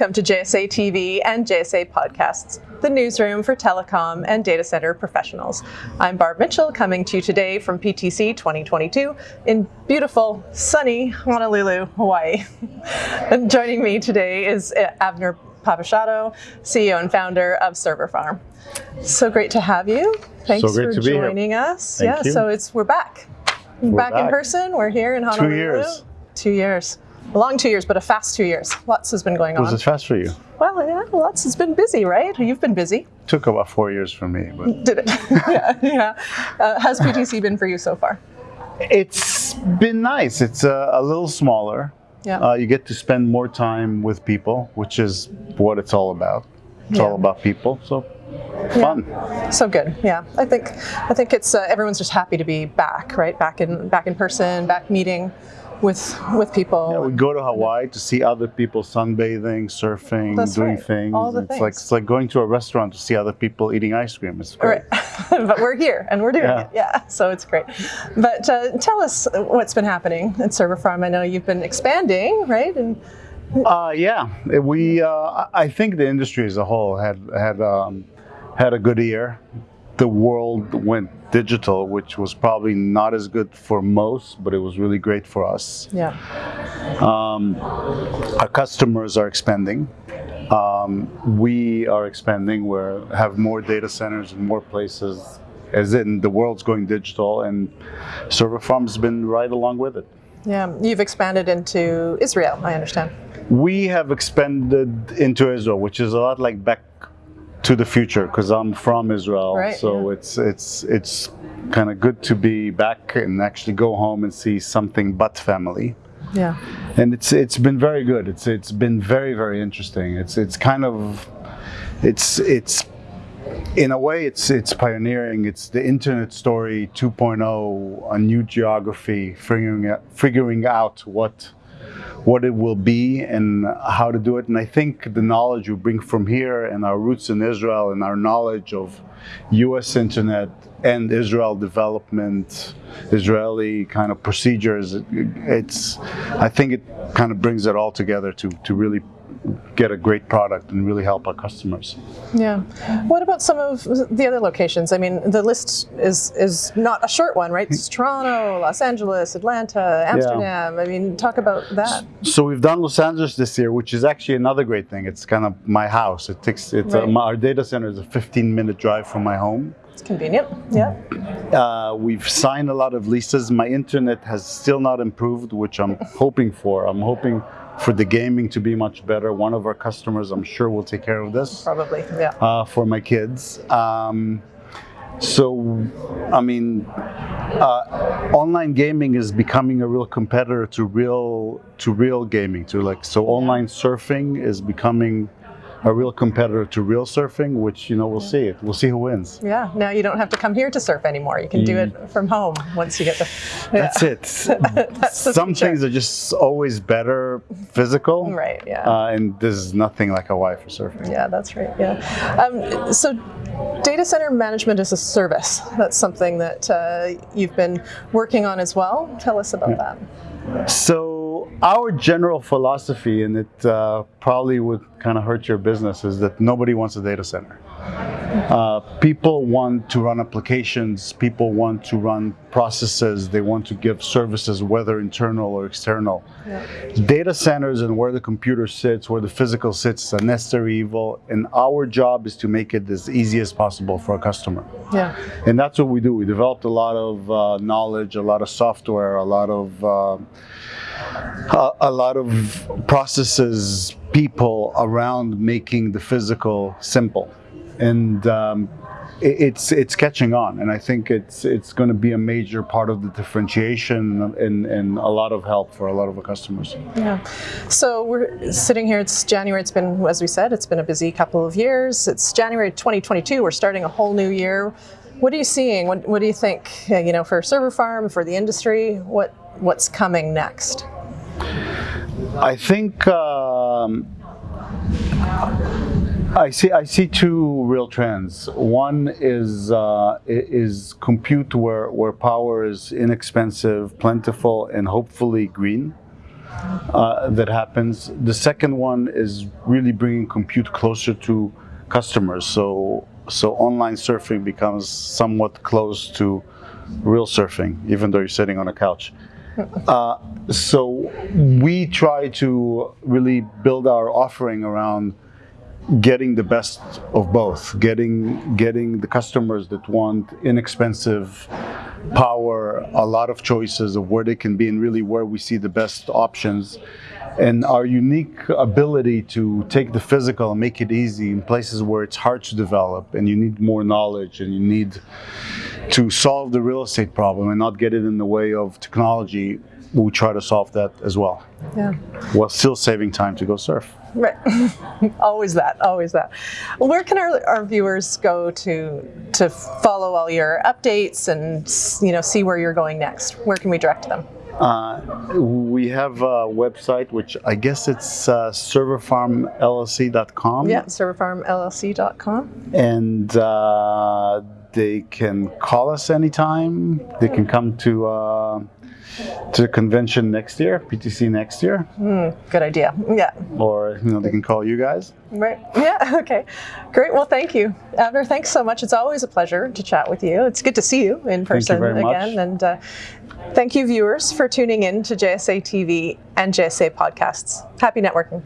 Welcome to JSA TV and JSA Podcasts, the newsroom for telecom and data center professionals. I'm Barb Mitchell, coming to you today from PTC 2022 in beautiful, sunny Honolulu, Hawaii. and joining me today is uh, Avner Papouchado, CEO and founder of Server Farm. So great to have you. Thanks so for joining us. Thank yeah, you. so it's we're back. We're back, back in person. We're here in Honolulu. Two years. Two years. A long two years, but a fast two years. Lots has been going on. Was it fast for you? Well, yeah, lots has been busy, right? You've been busy. Took about four years for me, but Did it? yeah, yeah. Uh, how's PTC been for you so far? it's been nice. It's uh, a little smaller. Yeah. Uh, you get to spend more time with people, which is what it's all about. It's Yeah. all about people. So fun. So good. Yeah, I think I think it's uh, everyone's just happy to be back, right? Back in back in person, back meeting with with people. Yeah, we go to Hawaii to see other people sunbathing, surfing, That's doing right. things. All the it's like it's like going to a restaurant to see other people eating ice cream. It's great. Right. but we're here and we're doing Yeah. it. Yeah, so it's great. But uh, tell us what's been happening at Server Farm. I know you've been expanding, right? And Uh, yeah, we. Uh, I think the industry as a whole had had um, had a good year. The world went digital, which was probably not as good for most, but it was really great for us. yeah, Um, our customers are expanding. Um, we are expanding. We have more data centers in more places. As in, the world's going digital, and Server Farm's been right along with it. yeah. You've expanded into Israel, I understand. We have expanded into Israel, which is a lot like back to the future because I'm from Israel. Right, so yeah. it's it's it's kind of good to be back and actually go home and see something but family. Yeah, And it's it's been very good. It's it's been very very interesting. It's it's kind of it's it's in a way it's it's pioneering. It's the internet story 2.0, a new geography, figuring out, figuring out what what it will be and how to do it. And I think the knowledge we bring from here and our roots in Israel and our knowledge of U.S. internet and Israel development, Israeli kind of procedures, it's, I think it kind of brings it all together to, to really get a great product and really help our customers. yeah. What about some of the other locations? I mean, the list is is not a short one, right? It's Toronto, Los Angeles, Atlanta, Amsterdam. I mean, talk about that. So we've done Los Angeles this year, which is actually another great thing. It's kind of my house. It takes it's Right. a, my, our data center is a 15 minute drive from my home. It's convenient. Yeah. Uh, we've signed a lot of leases. My internet has still not improved, which I'm hoping for. I'm hoping for the gaming to be much better. One of our customers, I'm sure, will take care of this Probably. Yeah. uh, for my kids. Um, so, I mean, uh, online gaming is becoming a real competitor to real to real gaming. To like, so online surfing is becoming a real competitor to real surfing, which you know we'll see it. We'll see who wins. Yeah. Now you don't have to come here to surf anymore. You can do it from home once you get the. Yeah. That's it. That's the Some future. things are just always better physical. Right. Yeah. Uh, and there's nothing like Hawaii for surfing. Yeah, that's right. Yeah. Um, so, data center management as a service. That's something that uh, you've been working on as well. Tell us about that. So our general philosophy, and it uh, probably would kind of hurt your business, is that nobody wants a data center. Uh, people want to run applications. People want to run processes. They want to give services, whether internal or external. Data centers and where the computer sits, where the physical sits, is a necessary evil, and our job is to make it as easy as possible for a customer. Yeah. And that's what we do. We developed a lot of uh, knowledge, a lot of software, a lot of uh, a, a lot of processes, people around making the physical simple, and um, it, it's it's catching on. And I think it's it's going to be a major part of the differentiation and, and a lot of help for a lot of our customers. Yeah. So we're sitting here. It's January. It's been, as we said, it's been a busy couple of years. It's January 2022. We're starting a whole new year. What are you seeing? What, what do you think? uh, You know, for Server Farm, for the industry, what what's coming next? I think um, I see. I see two real trends. One is uh, is compute where where power is inexpensive, plentiful, and hopefully green. uh, that happens. The second one is really bringing compute closer to customers. So so online surfing becomes somewhat close to real surfing, even though you're sitting on a couch. Uh, so we try to really build our offering around getting the best of both, getting getting the customers that want inexpensive power, a lot of choices of where they can be, and really where we see the best options, and our unique ability to take the physical and make it easy in places where it's hard to develop, and you need more knowledge, and you need to solve the real estate problem and not get it in the way of technology. We try to solve that as well, Yeah. while still saving time to go surf. Right. always that. Always that. Where can our, our viewers go to to follow all your updates and you know see where you're going next? Where can we direct them? Uh, we have a website, which I guess it's uh, serverfarmllc.com. Yeah, serverfarmllc.com. And uh, they can call us anytime. They can come to uh, to the convention next year, PTC next year, Good idea. Yeah. or you know they can call you guys. Right. Yeah. Okay. Great. Well, thank you, Abner. Thanks so much. It's always a pleasure to chat with you. It's good to see you in person much. again. And uh, thank you, viewers, for tuning in to JSA TV and JSA podcasts. Happy networking.